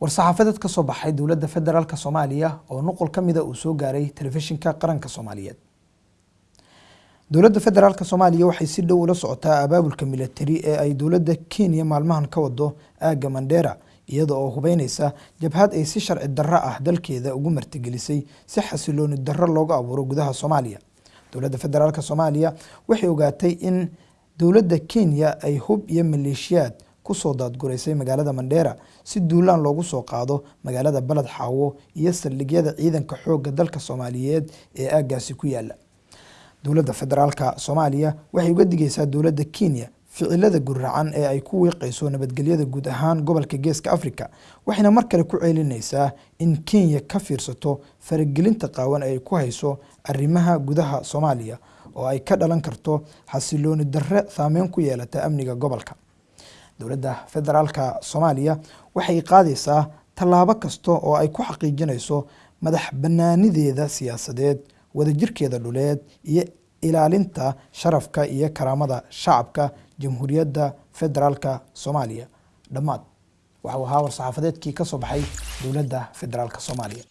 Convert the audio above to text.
war-saxaafadeed ka soo baxay dowladda federaalk soomaaliya oo nuqol ka mida uu soo gaaray telefishinka qaranka soomaaliyeed. Dowladda federaalk soomaaliya waxay si dhow ula socotaa abaabulka milatari ee ay dowladda kenya maalmahan ka wado aagga mandheera iyada oo hubeyneysa jabhad ay si sharci darro ah dalkeeda ugu martigelisay si xasilooni darro looga abuuro gudaha soomaaliya. Dowladda federaalk soomaaliya waxay ogaatay in dowladda kenya ay hub iyo maleeshiyaad ku soo daadgureysay magaalada mandheera si duulaan loogu soo qaado magaalada baled xaawo iyo saldhigyada ciidanka xoogga dalka soomaaliyeed ee aaggaasi ku yaalla dowladda federaalk soomaaliya waxay uga digeysaa dowladda kenya ficilada gurracan ee ay ku wiiqeyso nabadgelyada guud ahaan gobolka geeska africa waxayna mar kale ku ceelineysaa in kenya ka fiirsato faragelinta qaawan ay ku hayso arrimaha gudaha soomaaliya oo ay ka dhalan karto xasilooni darre saameyn ku yeelata amniga gobolka dowladda federaalk soomaaliya waxay qaadaysaa tallaabo kasta oo ay ku xaqiijinayso madax banaanideeda siyaasadeed wadajirkeeda dhuleed iyo ilaalinta sharafka iyo karaamada shacabka jamhuuriyadda federaalk soomaaliya. Dhammaad waxau ahaa war-saxaafadeedkii ka soo baxay dowladda federaalk soomaaliya